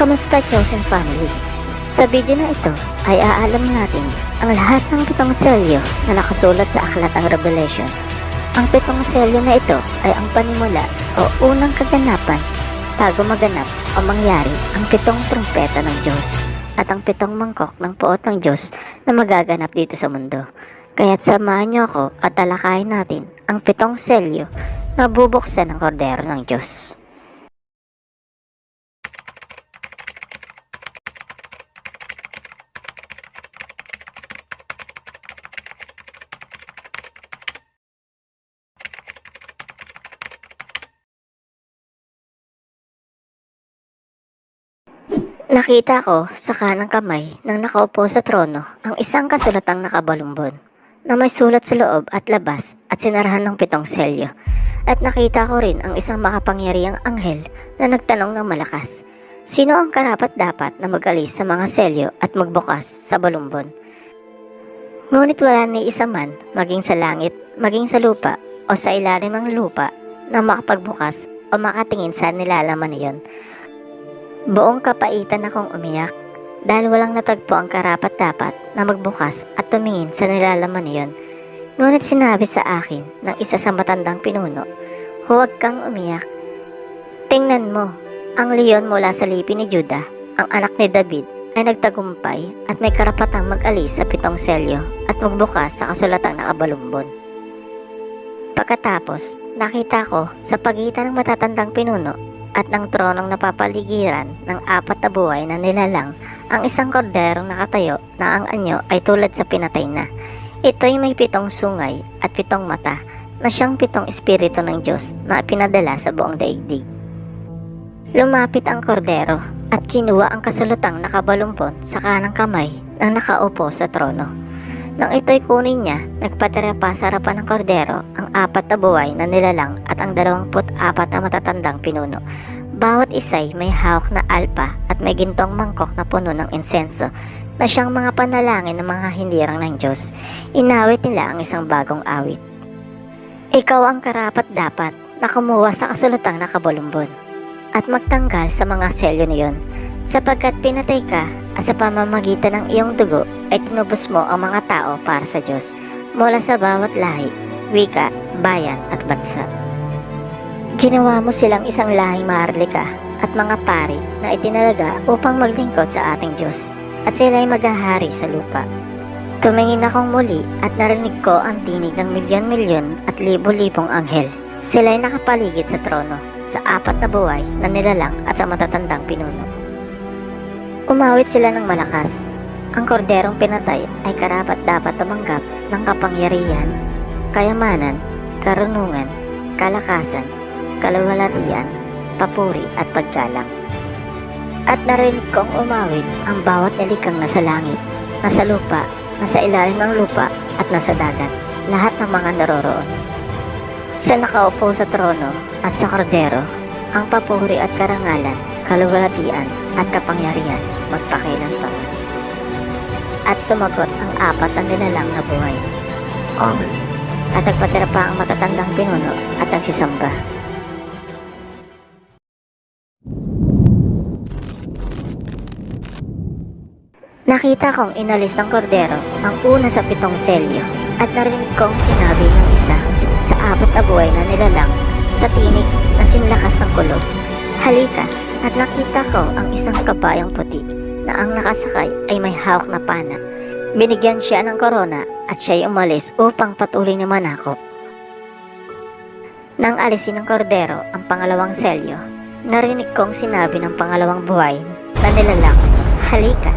Kamusta Chosen Family? Sa video na ito ay aalam natin ang lahat ng pitong selyo na nakasulat sa Aklat ang Revelation. Ang pitong selyo na ito ay ang panimula o unang kaganapan bago maganap o mangyari ang pitong trumpeta ng Diyos at ang pitong mangkok ng puot ng Diyos na magaganap dito sa mundo. Kaya't samahan niyo ako at talakayin natin ang pitong selyo na bubuksan ng kordero ng Diyos. Nakita ko sa kanang kamay ng nakaupo sa trono ang isang kasulatang nakabalumbon na may sulat sa loob at labas at sinarahan ng pitong selyo. At nakita ko rin ang isang makapangyariang anghel na nagtanong ng malakas, Sino ang karapat dapat na magalis sa mga selyo at magbukas sa balumbon? Ngunit wala ni isa man, maging sa langit, maging sa lupa, o sa ilalim ng lupa, na makapagbukas o makatingin sa nilalaman niyon. Buong kapaitan akong umiyak dahil walang natagpo ang karapat dapat na magbukas at tumingin sa nilalaman niyon. Ngunit sinabi sa akin ng isa sa matandang pinuno, Huwag kang umiyak. Tingnan mo, ang leon mula sa lipi ni Juda, ang anak ni David, ay nagtagumpay at may karapatang mag-alis sa pitong selyo at magbukas sa kasulatang nakabalumbon. Pagkatapos, nakita ko sa pagitan ng matatandang pinuno at ng tronong napapaligiran ng apat na buhay na nilalang ang isang korderong nakatayo na ang anyo ay tulad sa pinatay na. Ito'y may pitong sungay at pitong mata na siyang pitong espiritu ng Diyos na pinadala sa buong daigdig. Lumapit ang kordero at kinuha ang kasulutang nakabalumpon sa kanang kamay ng nakaupo sa trono. Nang ito'y kunin niya, nagpatira pa sa harapan ng kordero ang apat na buhay na nilalang at ang dalawamput apat na matatandang pinuno. Bawat isa'y may hawak na alpa at may gintong mangkok na puno ng insenso na siyang mga panalangin ng mga hindirang ng Diyos. Inawit nila ang isang bagong awit. Ikaw ang karapat dapat na kumuha sa kasulutang nakabalumbon at magtanggal sa mga selyo niyon sapagkat pinatay ka sa pamamagitan ng iyong dugo ay tinubos mo ang mga tao para sa Diyos mula sa bawat lahi, wika, bayan at bansa. Ginawa mo silang isang lahing maharlika at mga pari na itinalaga upang maglingkod sa ating Diyos at sila'y maghahari sa lupa. Tumingin akong muli at narinig ko ang tinig ng milyon-milyon at libo-libong anghel. Sila'y nakapaligid sa trono sa apat na buhay na nilalang at sa matatandang pinuno. Umawit sila ng malakas. Ang korderong pinatay ay karapat dapat tumanggap ng kapangyarihan, kayamanan, karunungan, kalakasan, kalawalatian, papuri at paggalang. At narinig kong umawit ang bawat nilikang nasa langit, nasa lupa, nasa ilalim ng lupa at nasa dagat, lahat ng mga naroroon. Sa nakaupo sa trono at sa kordero, ang papuri at karangalan, kaluwalhatian at kapangyarihan magpakailan pa. At sumagot ang apat na nilalang na buhay. Amen. At nagpatira pa ang matatandang pinuno at nagsisamba. Nakita kong inalis ng kordero ang una sa pitong selyo at narinig kong sinabi ng isa sa apat na buhay na nilalang sa tinig na sinlakas ng kulog. Halika at nakita ko ang isang kabayang puti na ang nakasakay ay may hawak na pana. Binigyan siya ng korona at siya'y umalis upang patuloy na manakop. Nang alisin ng kordero ang pangalawang selyo, narinig kong sinabi ng pangalawang buhay na nilalang, Halika!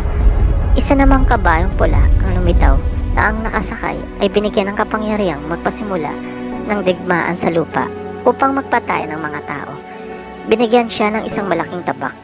Isa namang kabayong pula ang lumitaw na ang nakasakay ay binigyan ng kapangyarihang magpasimula ng digmaan sa lupa upang magpatay ng mga tao. Binigyan siya ng isang malaking tabak.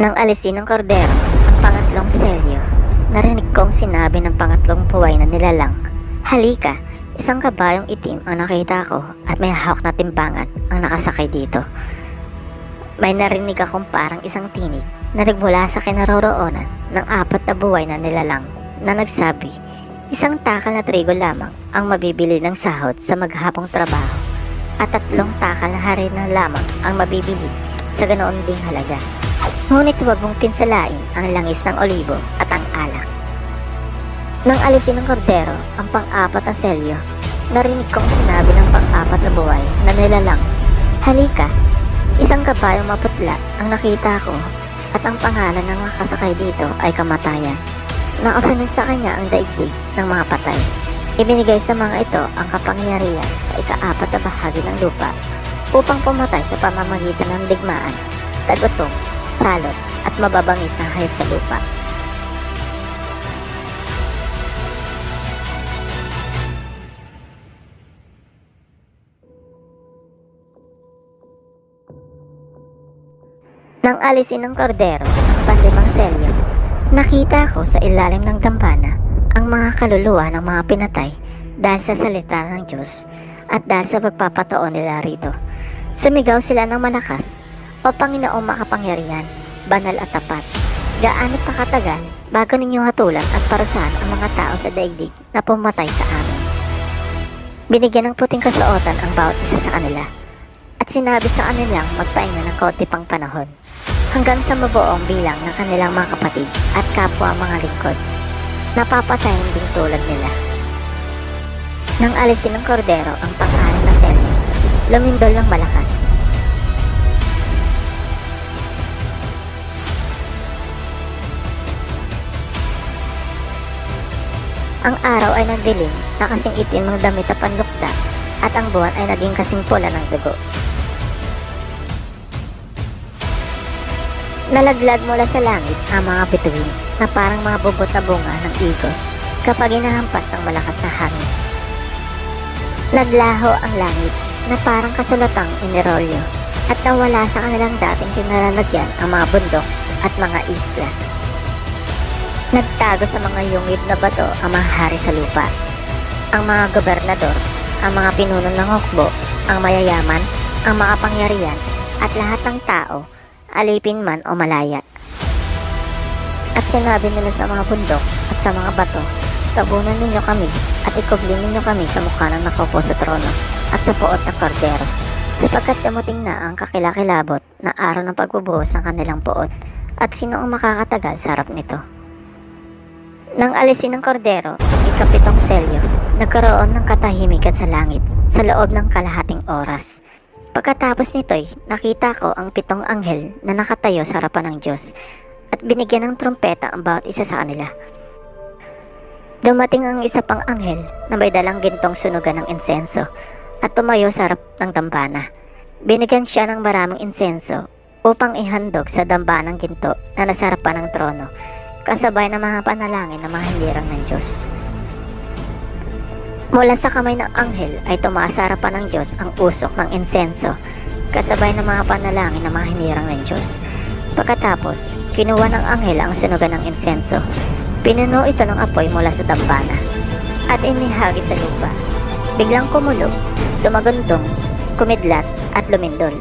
Nang alisin ng kordero ang pangatlong selyo, narinig kong sinabi ng pangatlong buhay na nilalang, Halika, isang kabayong itim ang nakita ko at may hawak na timbangan ang nakasakay dito. May narinig akong parang isang tinig na nagmula sa kinaroroonan ng apat na buhay na nilalang na nagsabi, isang takal na trigo lamang ang mabibili ng sahod sa maghapong trabaho at tatlong takal na harina lamang ang mabibili sa ganoon ding halaga. Ngunit huwag mong pinsalain ang langis ng olibo at ang alak. Nang alisin ng kordero ang pang-apat na selyo, narinig kong sinabi ng pang-apat na buhay na nilalang, Halika, isang kabayong maputla ang nakita ko at ang pangalan ng mga kasakay dito ay kamatayan. Nakasunod sa kanya ang daigdig ng mga patay. Ibinigay sa mga ito ang kapangyarihan sa ikaapat na bahagi ng lupa upang pumatay sa pamamagitan ng digmaan, tagutom, salot at mababangis na hayop sa lupa. Nang alisin ng kordero ang panlimang selyo, nakita ko sa ilalim ng dambana ang mga kaluluwa ng mga pinatay dahil sa salita ng Diyos at dahil sa pagpapataon nila rito. Sumigaw sila ng malakas, O Panginoong makapangyarihan, banal at tapat. Gaano pa katagal bago ninyo hatulan at parusahan ang mga tao sa daigdig na pumatay sa amin. Binigyan ng puting kasuotan ang bawat isa sa kanila at sinabi sa kanilang magpahinga ng kaunti pang panahon hanggang sa mabuong bilang ng kanilang mga kapatid at kapwa mga lingkod. Napapatayin din tulad nila. Nang alisin ng kordero ang pang-anim na selyo, lumindol ng malakas. Ang araw ay nagdilim na kasing itim ng damit na panluksa at ang buwan ay naging kasing pula ng dugo. Nalaglag mula sa langit ang mga bituin na parang mga bubot na bunga ng igos kapag inahampas ng malakas na hangin. Naglaho ang langit na parang kasulatang inirolyo at nawala sa kanilang dating kinalalagyan ang mga bundok at mga isla. Nagtago sa mga yungib na bato ang mga hari sa lupa, ang mga gobernador, ang mga pinuno ng hukbo, ang mayayaman, ang makapangyarihan, at lahat ng tao, alipin man o malaya. At sinabi nila sa mga bundok at sa mga bato, tabunan ninyo kami at ikubli ninyo kami sa mukha ng nakaupo sa trono at sa puot ng kordero, sapagkat damuting na ang kakilakilabot na araw ng pagbubuhos ng kanilang puot at sino ang makakatagal sa harap nito. Nang alisin ng kordero ikapitong selyo, nagkaroon ng katahimikan sa langit sa loob ng kalahating oras. Pagkatapos nito'y nakita ko ang pitong anghel na nakatayo sa harapan ng Diyos at binigyan ng trompeta ang bawat isa sa kanila. Dumating ang isa pang anghel na may dalang gintong sunugan ng insenso at tumayo sa harap ng dambana. Binigyan siya ng maraming insenso upang ihandog sa dambanang ginto na nasa harapan ng trono kasabay ng mga panalangin ng mga hilirang ng Diyos. Mula sa kamay ng anghel ay tumaas sa harapan ng Diyos ang usok ng insenso kasabay ng mga panalangin ng mga hinirang ng Diyos. Pagkatapos, kinuha ng anghel ang sunugan ng insenso. Pinuno ito ng apoy mula sa dambana at inihagi sa lupa. Biglang kumulo, dumagundong, kumidlat at lumindol.